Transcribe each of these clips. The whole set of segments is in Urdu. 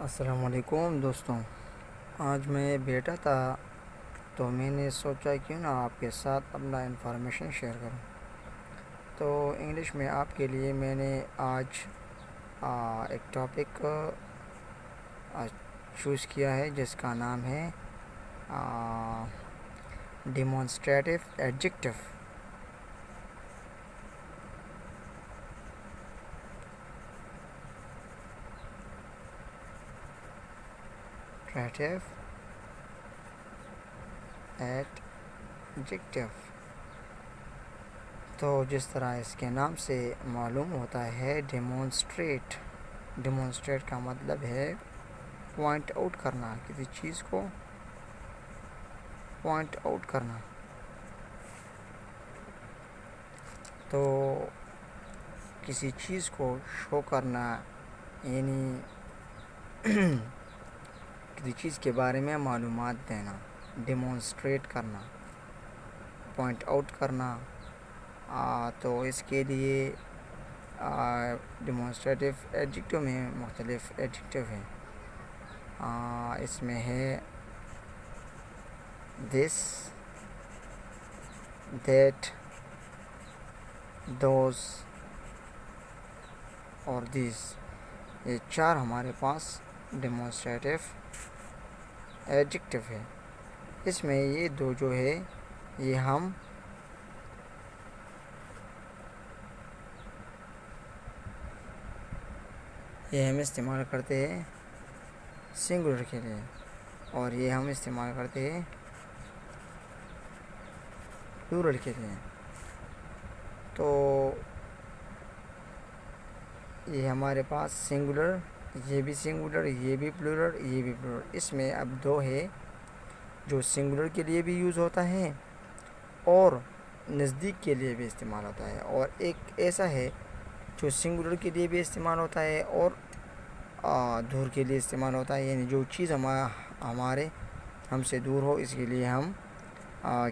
السلام علیکم دوستوں، آج میں بیٹھا تھا تو میں نے سوچا کیوں نہ آپ کے ساتھ اپنا انفارمیشن شیئر کروں۔ تو انگلش میں آپ کے لیے میں نے آج ایک ٹاپک چوز کیا ہے جس کا نام ہے ڈیمونسٹریٹو ایڈجکٹو ایڈجیکٹو تو جس طرح اس کے نام سے معلوم ہوتا ہے ڈیمونسٹریٹ ڈیمونسٹریٹ کا مطلب ہے پوائنٹ آؤٹ کرنا، کسی چیز کو پوائنٹ آؤٹ کرنا۔ تو کسی چیز کو شو کرنا یعنی کسی چیز کے بارے میں معلومات دینا ڈیمونسٹریٹ کرنا پوائنٹ آؤٹ کرنا تو اس کے لیے ڈیمونسٹریٹو ایڈجکٹو میں مختلف ایڈجکٹو ہیں۔ اس میں ہے دس دیٹ دوز اور دیس یہ چار ہمارے پاس ڈیمونسٹریٹو ایڈجکٹو ہے۔ اس میں یہ دو جو ہے، یہ ہم یہ ہم استعمال کرتے ہیں سنگولر کے لیے اور یہ ہم استعمال کرتے ہیں پلورل کے لیے۔ تو یہ ہمارے پاس سنگولر یہ بھی سنگولر یہ بھی پلورل یہ بھی پلورل اس میں اب دو ہے جو سنگولر کے لیے بھی یوز ہوتا ہے اور نزدیک کے لیے بھی استعمال ہوتا ہے اور ایک ایسا ہے جو سنگولر کے لیے بھی استعمال ہوتا ہے اور دور کے لیے استعمال ہوتا ہے یعنی جو چیز ہمارے ہم سے دور ہو، اس کے لیے ہم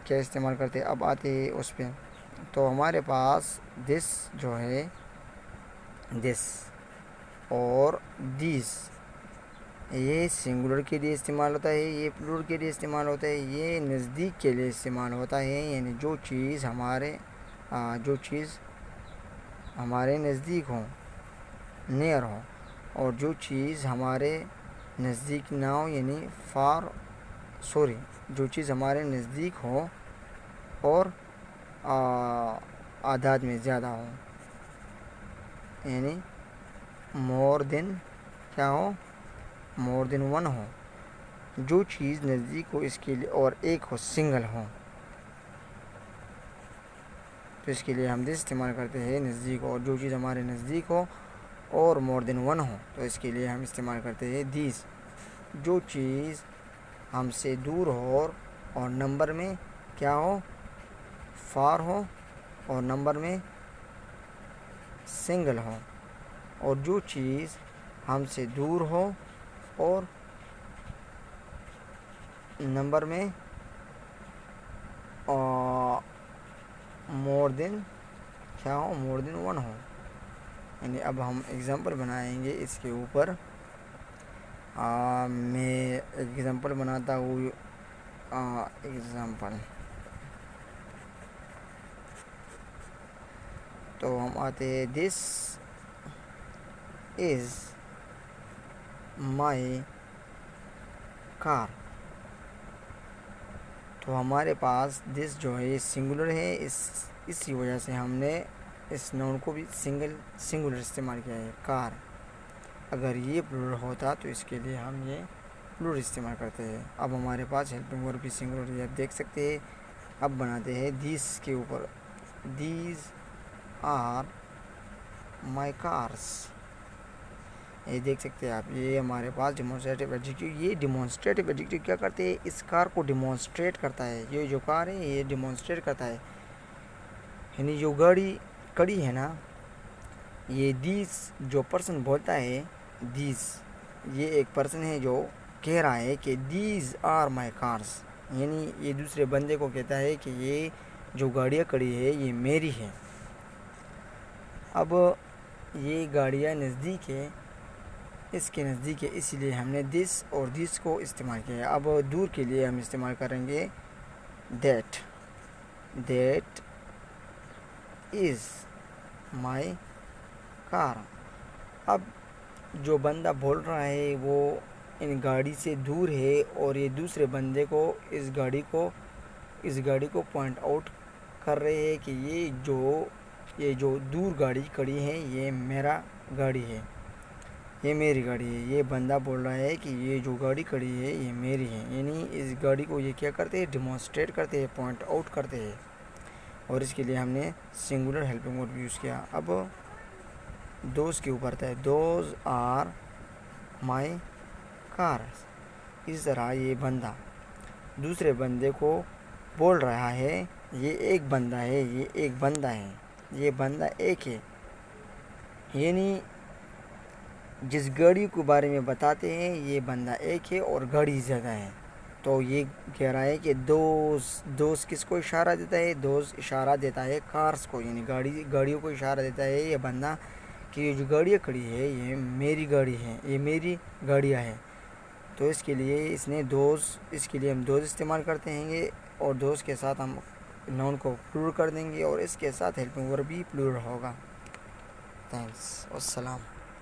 کیا استعمال کرتے اب آتے اس پہ۔ تو ہمارے پاس دس جو ہے دس اور دیس یہ سنگولر کے لیے استعمال ہوتا ہے، یہ پلور کے لیے استعمال ہوتا ہے، یہ نزدیک کے لیے استعمال ہوتا ہے۔ یعنی جو چیز ہمارے جو چیز ہمارے نزدیک ہوں نیئر ہو اور جو چیز ہمارے نزدیک نہ ہو یعنی فار سوری جو چیز ہمارے نزدیک ہو اور آداد میں زیادہ ہو یعنی مور دین کیا ہو؟ مور دین ون ہو۔ جو چیز نزدیک ہو، اس کے لیے اور ایک ہو، سنگل ہو۔ تو اس کے لیے ہم دس استعمال کرتے ہیں، نزدیک اور جو چیز ہمارے نزدیک ہو اور مور دین ون ہو، تو اس کے لیے ہم استعمال کرتے ہیں دیس۔ جو چیز ہم سے دور ہو اور نمبر میں کیا ہو؟ فار ہو اور نمبر میں سنگل ہو۔ اور جو چیز ہم سے دور ہو اور نمبر میں مور دین کیا ہو؟ مور دین ون ہو۔ یعنی اب ہم اگزامپل بنائیں گے اس کے اوپر۔ میں اگزامپل بناتا ہوں۔ اگزامپل تو ہم آتے ہیں دس از مائی کار تو ہمارے پاس دس جو ہے سنگولر ہے، اس، اسی وجہ سے ہم نے اس نون کو بھی سنگل سنگولر استعمال کیا ہے کار اگر یہ پلور ہوتا تو اس کے لیے ہم یہ پلور استعمال کرتے ہیں۔ اب ہمارے پاس ہیلپنگ ورب بھی سنگولر یہ آپ دیکھ سکتے ہیں۔ اب بناتے ہیں دیس کے اوپر۔ دیز آر مائی کارس یہ دیکھ سکتے ہیں آپ، یہ ہمارے پاس ڈیمونسٹریٹو ایڈجیکٹو یہ ڈیمونسٹریٹو ایڈجیکٹو کیا کرتے ہیں؟ اس کار کو ڈیمونسٹریٹ کرتا ہے۔ یہ جو کار ہے، یہ ڈیمونسٹریٹ کرتا ہے۔ یعنی جو گاڑی کڑی ہے نا، یہ دیس جو پرسن بولتا ہے، دیس، یہ ایک پرسن ہے جو کہہ رہا ہے کہ دیز آر مائی کارس یعنی یہ دوسرے بندے کو کہتا ہے کہ یہ جو گاڑیاں کڑی ہے، یہ میری ہے اب یہ گاڑیاں نزدیک ہے۔ اس کے نزدیک ہے، اسی لیے ہم نے دس اور دس کو استعمال کیا ہے۔ اب دور کے لیے ہم استعمال کریں گے دیٹ دیٹ از مائی کار اب جو بندہ بول رہا ہے وہ ان گاڑی سے دور ہے اور یہ دوسرے بندے کو اس گاڑی کو، اس گاڑی کو پوائنٹ آؤٹ کر رہے ہیں کہ یہ جو یہ جو دور گاڑی کھڑی ہے، یہ میرا گاڑی ہے۔ یہ میری گاڑی ہے۔ یہ بندہ بول رہا ہے کہ یہ جو گاڑی کھڑی ہے، یہ میری ہے۔ یعنی اس گاڑی کو یہ کیا کرتے ہیں؟ ڈیمانسٹریٹ کرتے ہیں پوائنٹ آؤٹ کرتے ہیں۔ اور اس کے لیے ہم نے سنگولر ہیلپنگ ورڈ یوز کیا۔ اب دوست کے اوپر تھا۔ دوز آر مائی کار اس طرح یہ بندہ دوسرے بندے کو بول رہا ہے، یہ ایک بندہ ہے، یہ ایک بندہ ہے، یہ بندہ ایک ہے۔ یعنی جس گاڑی کے بارے میں بتاتے ہیں، یہ بندہ ایک ہے اور گاڑی زیادہ ہے۔ تو یہ کہہ رہا ہے کہ دوست دوست کس کو اشارہ دیتا ہے؟ دوست اشارہ دیتا ہے کارس کو یعنی گاڑی، گاڑیوں کو اشارہ دیتا ہے یہ بندہ کہ یہ جو گاڑیاں کھڑی ہے، یہ میری گاڑی ہے، یہ میری گاڑیاں ہیں۔ تو اس کے لیے اس نے دوست، اس کے لیے ہم دوست استعمال کرتے ہیں گے اور دوست کے ساتھ ہم نون کو پلور کر دیں گے اور اس کے ساتھ ہیلپنگ ورب بھی پلور ہوگا۔ تھینکس السلام